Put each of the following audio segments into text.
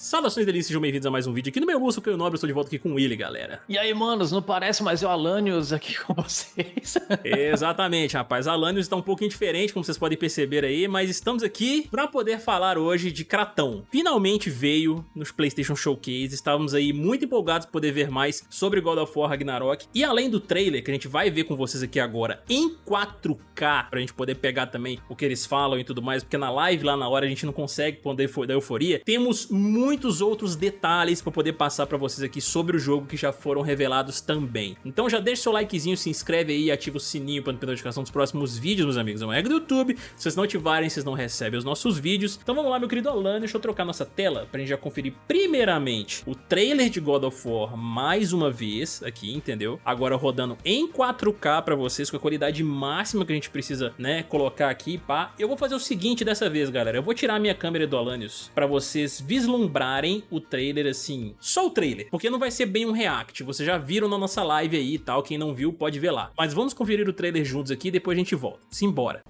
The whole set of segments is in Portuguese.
Saudações delícias, sejam bem-vindos a mais um vídeo aqui no meu Lúcio, que eu nobre, estou de volta aqui com o Willy, galera. E aí, manos, não parece mais o Alanios aqui com vocês? Exatamente, rapaz, Alanios está um pouquinho diferente, como vocês podem perceber aí, mas estamos aqui para poder falar hoje de Kratão. Finalmente veio nos PlayStation Showcase, estávamos aí muito empolgados por poder ver mais sobre God of War Ragnarok, e além do trailer, que a gente vai ver com vocês aqui agora em 4K, pra gente poder pegar também o que eles falam e tudo mais, porque na live lá na hora a gente não consegue poder da euforia, temos muito muitos outros detalhes para poder passar para vocês aqui sobre o jogo que já foram revelados também. Então já deixa seu likezinho, se inscreve aí e ativa o sininho para não perder a notificação dos próximos vídeos, meus amigos. É uma regra do YouTube, se vocês não ativarem, vocês não recebem os nossos vídeos. Então vamos lá, meu querido Alan, deixa eu trocar nossa tela pra gente já conferir primeiramente o trailer de God of War mais uma vez aqui, entendeu? Agora rodando em 4K para vocês, com a qualidade máxima que a gente precisa, né, colocar aqui, pá. Eu vou fazer o seguinte dessa vez, galera, eu vou tirar a minha câmera do Alanios para vocês vislumbrar comprarem o trailer assim, só o trailer, porque não vai ser bem um react, vocês já viram na nossa live aí e tal, quem não viu pode ver lá. Mas vamos conferir o trailer juntos aqui e depois a gente volta. Simbora.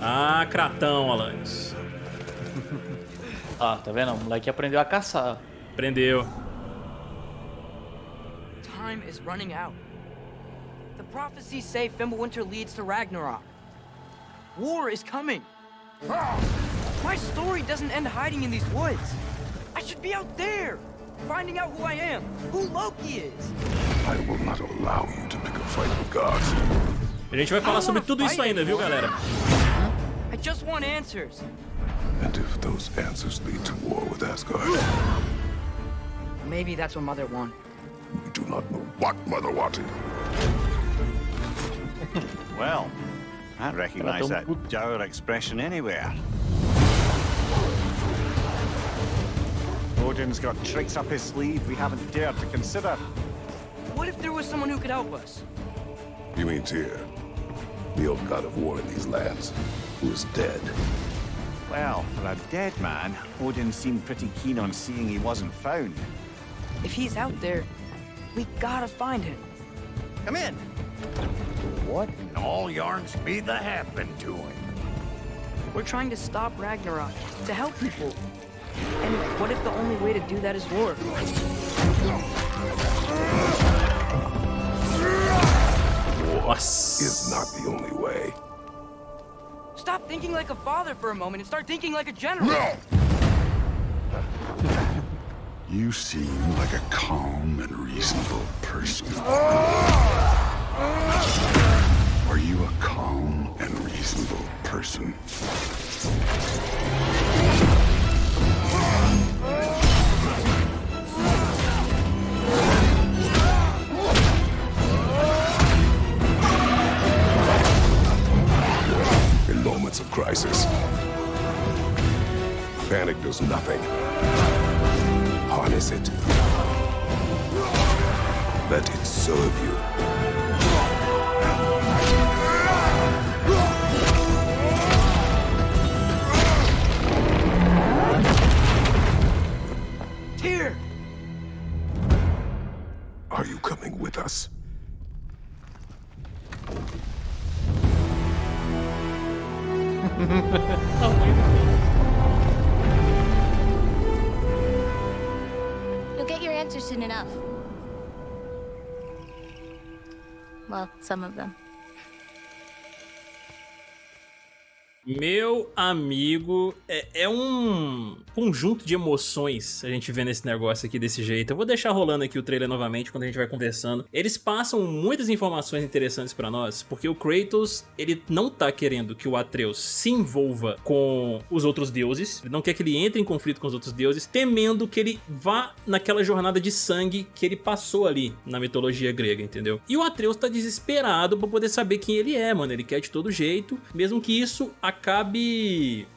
Ah, cratão, Alanis. Ah, tá vendo? O moleque aprendeu a caçar. Aprendeu. Time is running out. The prophecies say Fimbulwinter leads to Ragnarok. War is coming. My story doesn't end hiding in these woods. I should be out there, finding out who I am, who Loki is. I will not allow you to pick a fight with gods. A gente vai falar sobre tudo isso ainda, viu, galera? I just want answers. And if those answers lead to war with Asgard... Maybe that's what Mother wanted. We do not know what Mother wanted. well, I recognize that dour expression anywhere. Odin's got tricks up his sleeve we haven't dared to consider. What if there was someone who could help us? You mean Tyr, the old god of war in these lands, who is dead. Well, for a dead man, Odin seemed pretty keen on seeing he wasn't found. If he's out there, we gotta find him. Come in. What in all yarns be the happen to him? We're trying to stop Ragnarok, to help people. And what if the only way to do that is war? War is not the only way. Stop thinking like a father for a moment and start thinking like a general. No! you seem like a calm and reasonable person. Are you a calm and reasonable person? Nothing. You'll get your answer soon enough. Well, some of them. Meu amigo, é, é, um conjunto de emoções a gente vê nesse negócio aqui desse jeito. Eu vou deixar rolando aqui o trailer novamente quando a gente vai conversando. Eles passam muitas informações interessantes pra nós, porque o Kratos, ele não tá querendo que o Atreus se envolva com os outros deuses, ele não quer que ele entre em conflito com os outros deuses, temendo que ele vá naquela jornada de sangue que ele passou ali na mitologia grega, entendeu? E o Atreus tá desesperado pra poder saber quem ele é, mano. Ele quer de todo jeito, mesmo que isso acabe,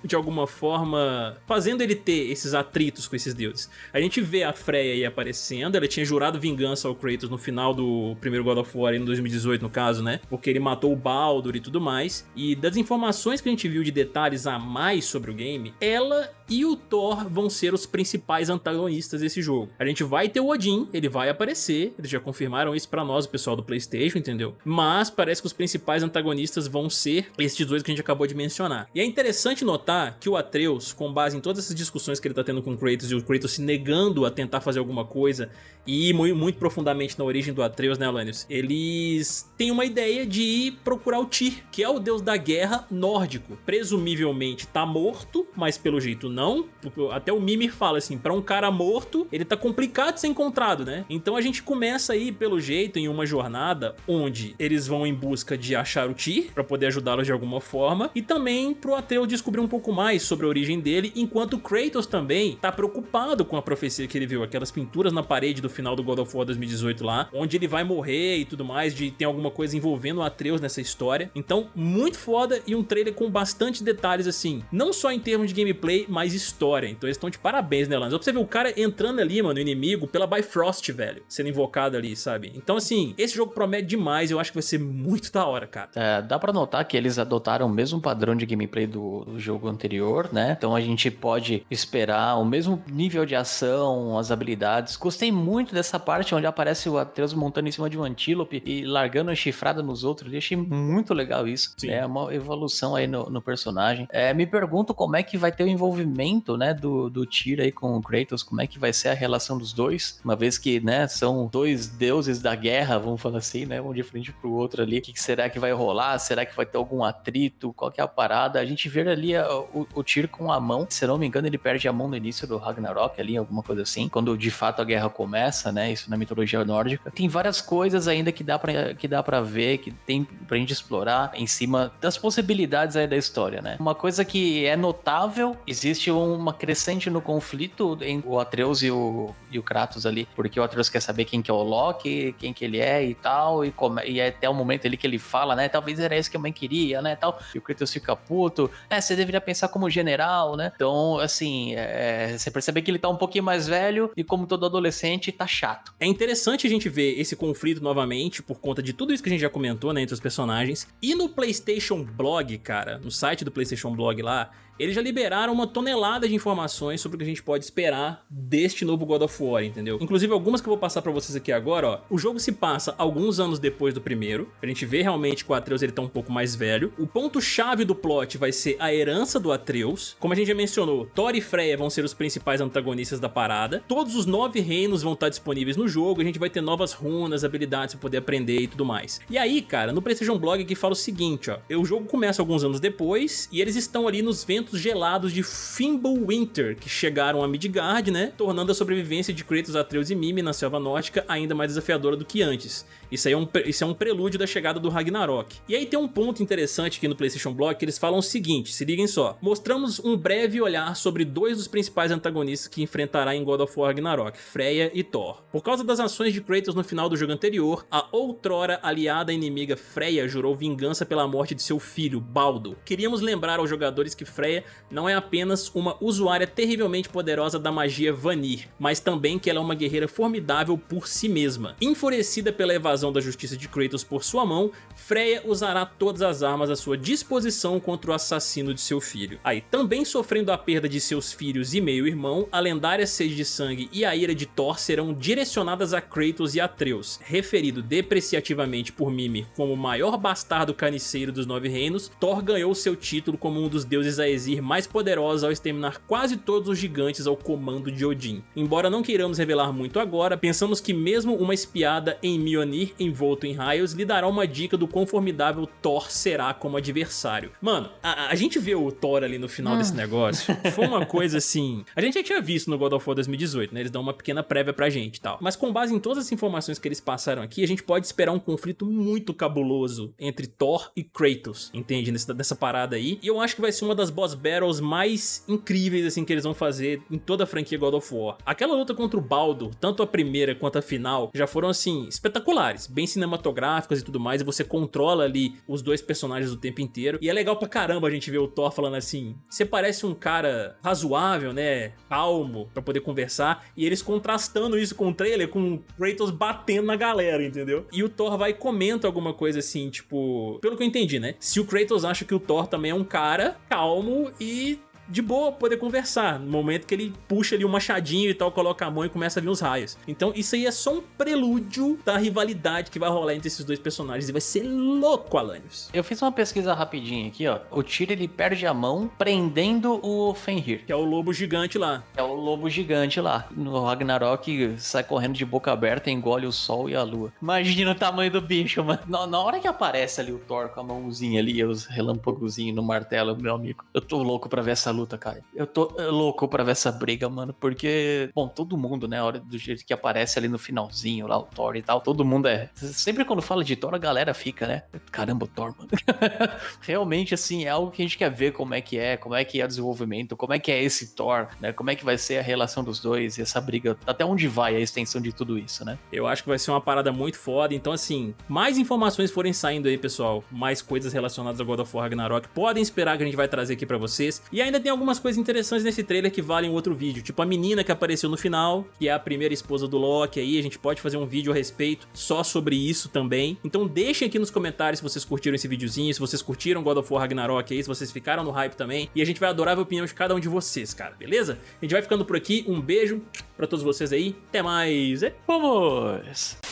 de alguma forma, fazendo ele ter esses atritos com esses deuses. A gente vê a Freya aí aparecendo, ela tinha jurado vingança ao Kratos no final do primeiro God of War, em 2018 no caso, né? Porque ele matou o Baldur e tudo mais. E das informações que a gente viu de detalhes a mais sobre o game, ela e o Thor vão ser os principais antagonistas desse jogo. A gente vai ter o Odin, ele vai aparecer, eles já confirmaram isso pra nós, o pessoal do Playstation, entendeu? Mas parece que os principais antagonistas vão ser esses dois que a gente acabou de mencionar. E é interessante notar que o Atreus, com base em todas essas discussões que ele tá tendo com o Kratos e o Kratos se negando a tentar fazer alguma coisa e ir muito, muito profundamente na origem do Atreus, né, Alanios? Eles têm uma ideia de procurar o Tyr, que é o deus da guerra nórdico. Presumivelmente tá morto, mas pelo jeito não. Até o Mimir fala assim, pra um cara morto, ele tá complicado de ser encontrado, né? Então a gente começa aí, pelo jeito, em uma jornada onde eles vão em busca de achar o Tyr, pra poder ajudá-los de alguma forma, e também pro Atreus descobrir um pouco mais sobre a origem dele, enquanto Kratos também tá preocupado com a profecia que ele viu, aquelas pinturas na parede do final do God of War 2018 lá, onde ele vai morrer e tudo mais, de tem alguma coisa envolvendo o Atreus nessa história. Então, muito foda e um trailer com bastante detalhes assim, não só em termos de gameplay, mas história. Então eles estão de parabéns, né, Lance? Pra você ver o cara entrando ali, mano, o inimigo, pela Bifrost, velho, sendo invocado ali, sabe? Então, assim, esse jogo promete demais, eu acho que vai ser muito da hora, cara. É, dá pra notar que eles adotaram o mesmo padrão de gameplay do, do jogo anterior, né? Então a gente pode esperar o mesmo nível de ação, as habilidades. Gostei muito dessa parte onde aparece o Atreus montando em cima de um antílope e largando a chifrada nos outros. Eu achei muito legal isso. Sim. É uma evolução aí no, no personagem. É, me pergunto como é que vai ter o envolvimento, né, do, do Tyr aí com o Kratos, como é que vai ser a relação dos dois, uma vez que, né, são dois deuses da guerra, vamos falar assim, né, um de frente pro outro ali. O que, que será que vai rolar? Será que vai ter algum atrito? Qual que é a parada? A gente vê ali a, o, o Tyr com a mão, se não me engano, ele perde a mão no início do Ragnarok ali, alguma coisa assim, quando de fato a guerra começa, né, isso na mitologia nórdica. Tem várias coisas ainda que dá pra, que dá pra ver, que tem pra gente explorar em cima das possibilidades aí da história, né. Uma coisa que é notável, existe uma crescente no conflito entre o Atreus e o, e o Kratos ali, porque o Atreus quer saber quem que é o Loki, quem que ele é e tal, e, come, e é até o momento ali que ele fala, né, talvez era isso que a mãe queria, né, tal, e o Kratos fica puto, é, você deveria pensar como general, né, então, assim, é, você percebe que ele tá um pouquinho mais velho e como todo adolescente, tá chato. É interessante a gente ver esse conflito novamente por conta de tudo isso que a gente já comentou, né, entre os personagens. E no PlayStation Blog, cara, no site do PlayStation Blog lá, eles já liberaram uma tonelada de informações sobre o que a gente pode esperar deste novo God of War, entendeu? Inclusive algumas que eu vou passar pra vocês aqui agora, ó. O jogo se passa alguns anos depois do primeiro, a gente vê realmente que o Atreus ele tá um pouco mais velho. O ponto-chave do plot vai ser a herança do Atreus. Como a gente já mencionou, Thor e Freya vão ser os principais antagonistas da parada. Todos os nove reinos vão estar disponíveis no jogo, a gente vai ter novas runas, habilidades pra poder aprender e tudo mais. E aí, cara, no PlayStation Blog aqui fala o seguinte, ó. O jogo começa alguns anos depois e eles estão ali nos ventos gelados de Fimbulwinter, que chegaram a Midgard, né? Tornando a sobrevivência de Kratos, Atreus e Mimi na selva nórdica ainda mais desafiadora do que antes. Isso aí é um, isso é um prelúdio da chegada do Ragnarok. E aí tem um ponto interessante aqui no PlayStation Blog que eles falam o seguinte, se liguem só. Mostramos um breve olhar sobre dois dos principais antagonistas que enfrentará em God of War Ragnarok, Freya e Thor. Por causa das ações de Kratos no final do jogo anterior, a outrora aliada inimiga Freya jurou vingança pela morte de seu filho, Baldo. Queríamos lembrar aos jogadores que Freya não é apenas uma usuária terrivelmente poderosa da magia Vanir, mas também que ela é uma guerreira formidável por si mesma. Enfurecida pela evasão da justiça de Kratos por sua mão, Freya usará todas as armas à sua disposição contra o assassino de seu filho. Aí, também sofrendo a perda de seus filhos e meio-irmão, a lendária sede de sangue e a ira de Thor serão direcionadas a Kratos e Atreus. Referido depreciativamente por Mimir como o maior bastardo carniceiro dos Nove Reinos, Thor ganhou seu título como um dos deuses Aesir mais poderosos ao exterminar quase todos os gigantes ao comando de Odin. Embora não queiramos revelar muito agora, pensamos que mesmo uma espiada em Mjolnir envolto em raios lhe dará uma dica do quão formidável Thor será como adversário. Mano, a, a gente vê o Thor ali no final desse negócio, foi uma coisa assim... A gente já tinha visto no God of War 2018, né? Eles dão uma pequena prévia pra gente e tal. Mas com base em todas as informações que eles passaram aqui, a gente pode esperar um conflito muito cabuloso entre Thor e Kratos, entende? Nessa, nessa parada aí. E eu acho que vai ser uma das boss battles mais incríveis, assim, que eles vão fazer em toda a franquia God of War. Aquela luta contra o Baldo, tanto a primeira quanto a final, já foram, assim, espetaculares, bem cinematográficas e tudo mais, e você controla ali os dois personagens o tempo inteiro. E é legal pra caramba a gente ver o Thor falando assim, você parece um cara razoável, né, calmo, pra poder conversar, e eles contrastando isso com o trailer, com o Kratos batendo na galera, entendeu? E o Thor vai e comenta alguma coisa assim, tipo, pelo que eu entendi, né, se o Kratos acha que o Thor também é um cara calmo e de boa poder conversar, no momento que ele puxa ali um machadinho e tal, coloca a mão e começa a vir os raios. Então isso aí é só um prelúdio da rivalidade que vai rolar entre esses dois personagens e vai ser louco, Alanios. Eu fiz uma pesquisa rapidinha aqui, ó. O Tyr, ele perde a mão prendendo o Fenrir. Que é o lobo gigante lá. É o lobo gigante lá. No Ragnarok, sai correndo de boca aberta, engole o sol e a lua. Imagina o tamanho do bicho, mano. Na, na hora que aparece ali o Thor com a mãozinha ali, os relâmpagozinhos no martelo, meu amigo. Eu tô louco pra ver essa luta, cara. Eu tô eh, louco pra ver essa briga, mano. Porque, bom, todo mundo, né? Hora do jeito que aparece ali no finalzinho, lá o Thor e tal, todo mundo é. Sempre quando fala de Thor, a galera fica, né? Caramba, Thor, mano. Realmente, assim, é algo que a gente quer ver como é que é, como é que é o desenvolvimento, como é que é esse Thor, né? Como é que vai ser a relação dos dois e essa briga, até onde vai a extensão de tudo isso, né? Eu acho que vai ser uma parada muito foda. Então, assim, mais informações forem saindo aí, pessoal, mais coisas relacionadas a God of War Ragnarok, podem esperar que a gente vai trazer aqui pra vocês. E ainda tem algumas coisas interessantes nesse trailer que valem outro vídeo, tipo a menina que apareceu no final, que é a primeira esposa do Loki aí, a gente pode fazer um vídeo a respeito só sobre isso também. Então deixem aqui nos comentários se vocês curtiram esse videozinho, se vocês curtiram God of War Ragnarok aí, se vocês ficaram no hype também. E a gente vai adorar a opinião de cada um de vocês, cara, beleza? A gente vai ficando por aqui, um beijo pra todos vocês aí, até mais, Vamos!